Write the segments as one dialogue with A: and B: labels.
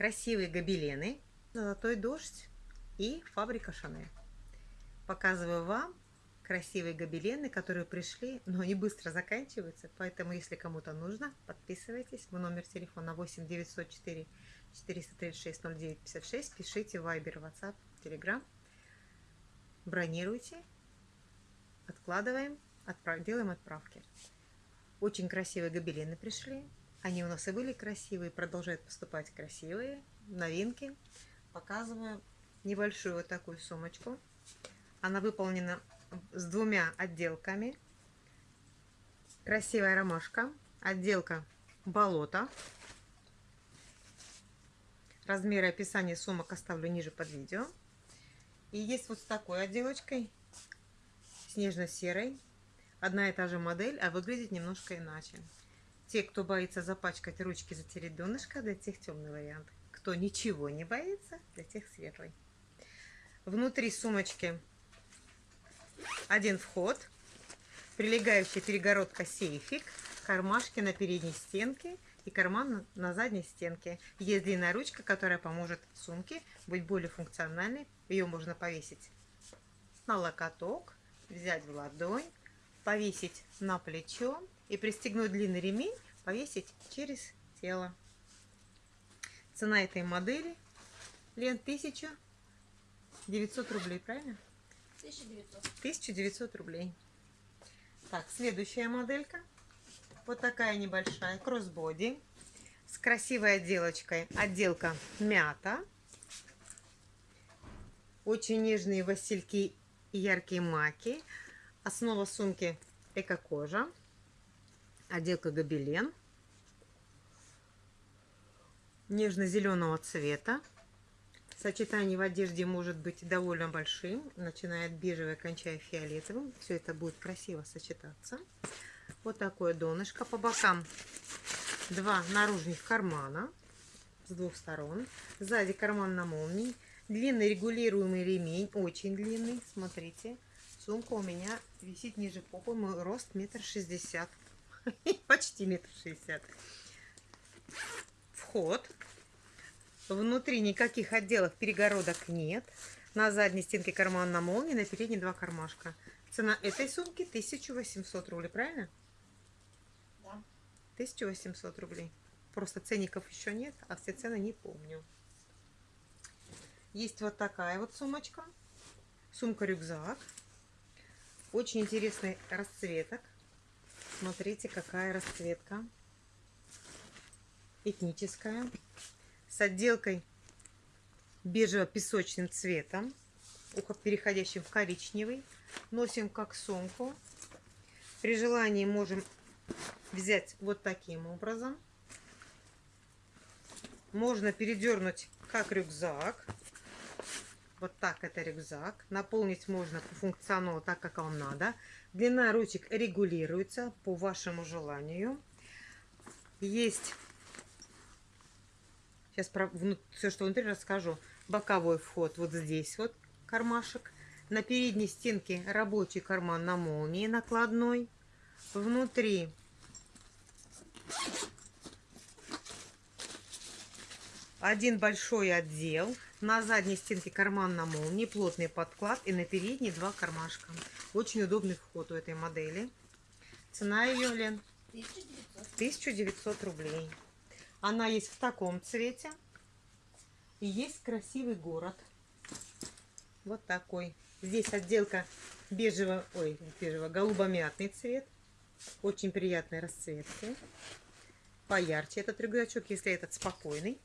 A: красивые гобелены, золотой дождь и фабрика Шанель. Показываю вам красивые гобелены, которые пришли, но они быстро заканчиваются, поэтому если кому-то нужно, подписывайтесь. В номер телефона 8 904 436 09 56, пишите в Viber, WhatsApp, Telegram, бронируйте, откладываем, отправ... делаем отправки. Очень красивые гобелены пришли, они у нас и были красивые, продолжают поступать красивые, новинки. Показываю небольшую вот такую сумочку. Она выполнена с двумя отделками. Красивая ромашка. Отделка болото. Размеры описания сумок оставлю ниже под видео. И есть вот с такой отделочкой, снежно-серой. Одна и та же модель, а выглядит немножко иначе. Те, кто боится запачкать ручки, затереть донышко, для тех темный вариант. Кто ничего не боится, для тех светлый. Внутри сумочки один вход, прилегающая перегородка сейфик, кармашки на передней стенке и карман на задней стенке. Есть длинная ручка, которая поможет сумке быть более функциональной. Ее можно повесить на локоток, взять в ладонь, повесить на плечо и пристегнуть длинный ремень, повесить через тело. Цена этой модели лен 1900 рублей, правильно? 1900. 1900 рублей. Так, следующая моделька. Вот такая небольшая, кроссбоди. С красивой отделочкой. Отделка мята. Очень нежные васильки и яркие маки. Основа сумки эко-кожа. Отделка гобелен. Нежно-зеленого цвета. Сочетание в одежде может быть довольно большим, начиная от бежевого, кончая фиолетовым. Все это будет красиво сочетаться. Вот такое донышко. По бокам два наружных кармана с двух сторон. Сзади карман на молнии. Длинный регулируемый ремень, очень длинный. Смотрите, сумка у меня висит ниже попы. Мой рост метр шестьдесят. Почти метр шестьдесят. Вход Внутри никаких отделов перегородок нет. На задней стенке карман на молнии, на передней два кармашка. Цена этой сумки 1800 рублей, правильно?
B: Да.
A: 1800 рублей. Просто ценников еще нет, а все цены не помню. Есть вот такая вот сумочка. Сумка-рюкзак. Очень интересный расцветок. Смотрите, какая расцветка. Этническая с отделкой бежево-песочным цветом, переходящим в коричневый. Носим как сумку. При желании можем взять вот таким образом. Можно передернуть как рюкзак. Вот так это рюкзак. Наполнить можно по функционалу так, как вам надо. Длина ручек регулируется по вашему желанию. Есть Сейчас про все, что внутри расскажу. Боковой вход вот здесь вот кармашек. На передней стенке рабочий карман на молнии накладной. Внутри один большой отдел. На задней стенке карман на молнии, плотный подклад и на передней два кармашка. Очень удобный вход у этой модели. Цена ее, Лен? 1900, 1900 рублей. Она есть в таком цвете. И есть красивый город. Вот такой. Здесь отделка бежево, ой, бежево, голубо-мятный цвет. Очень приятной расцветки. Поярче этот рюкзачок, если этот спокойный,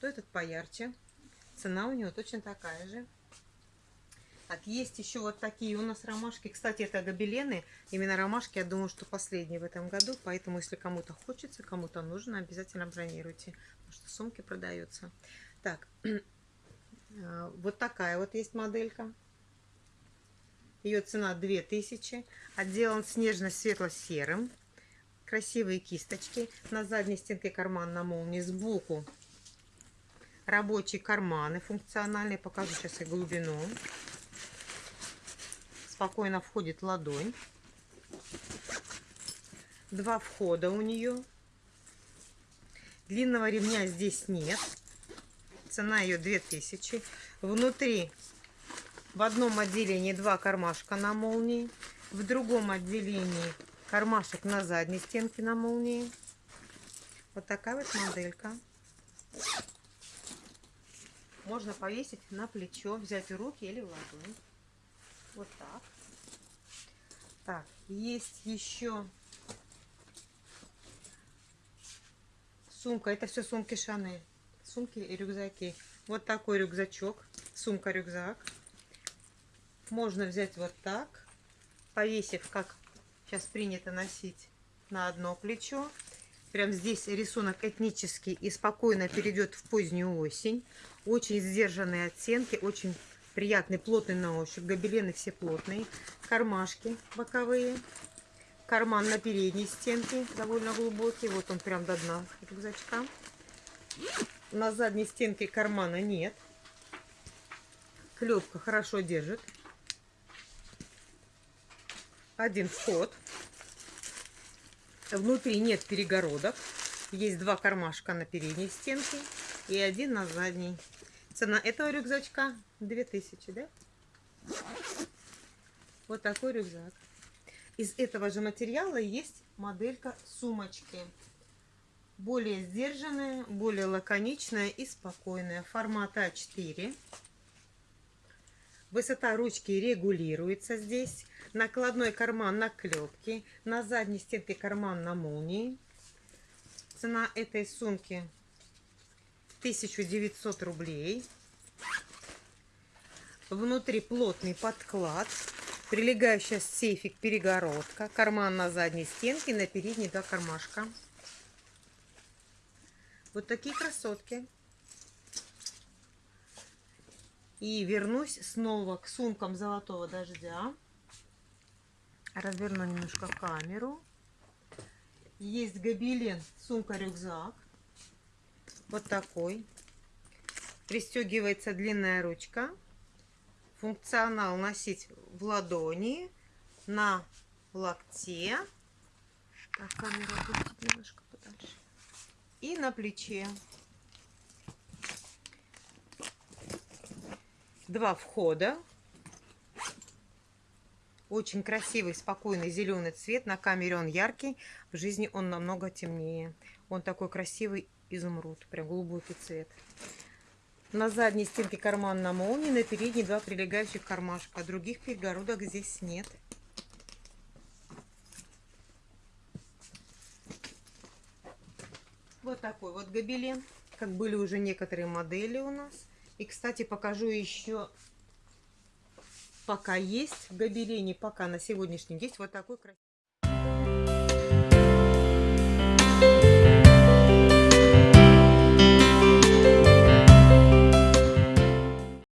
A: то этот поярче. Цена у него точно такая же. Так, есть еще вот такие у нас ромашки. Кстати, это гобелены. Именно ромашки, я думаю, что последние в этом году. Поэтому, если кому-то хочется, кому-то нужно, обязательно бронируйте. Потому что сумки продаются. Так, а, вот такая вот есть моделька. Ее цена 2000. Отделан снежно-светло-серым. Красивые кисточки. На задней стенке карман на молнии сбоку. Рабочие карманы функциональные. Покажу сейчас и глубину спокойно входит ладонь. Два входа у нее. Длинного ремня здесь нет. Цена ее 2000. Внутри в одном отделении два кармашка на молнии. В другом отделении кармашек на задней стенке на молнии. Вот такая вот моделька. Можно повесить на плечо, взять в руки или в ладонь. Вот так. Так, есть еще сумка. Это все сумки Шанель. Сумки и рюкзаки. Вот такой рюкзачок. Сумка-рюкзак. Можно взять вот так, повесив, как сейчас принято носить, на одно плечо. Прям здесь рисунок этнический и спокойно перейдет в позднюю осень. Очень сдержанные оттенки, очень приятный, плотный на ощупь. Гобелены все плотные. Кармашки боковые. Карман на передней стенке довольно глубокий. Вот он прям до дна рюкзачка. На задней стенке кармана нет. Клепка хорошо держит. Один вход. Внутри нет перегородок. Есть два кармашка на передней стенке и один на задней. Цена этого рюкзачка 2000, да? Вот такой рюкзак. Из этого же материала есть моделька сумочки. Более сдержанная, более лаконичная и спокойная. Формат А4. Высота ручки регулируется здесь. Накладной карман на клепке. На задней стенке карман на молнии. Цена этой сумки 1900 рублей. Внутри плотный подклад. Прилегающая сейфик перегородка. Карман на задней стенке. На передней два кармашка. Вот такие красотки. И вернусь снова к сумкам золотого дождя. Разверну немножко камеру. Есть гобелен, сумка-рюкзак. Вот такой. Пристегивается длинная ручка. Функционал носить в ладони, на локте. Так, камеру немножко подальше. И на плече. Два входа. Очень красивый, спокойный зеленый цвет. На камере он яркий, в жизни он намного темнее. Он такой красивый изумруд, прям глубокий цвет. На задней стенке карман на молнии, на передней два прилегающих кармашка. Других перегородок здесь нет. Вот такой вот гобелен, как были уже некоторые модели у нас. И, кстати, покажу еще, пока есть в пока на сегодняшний день вот такой красивый.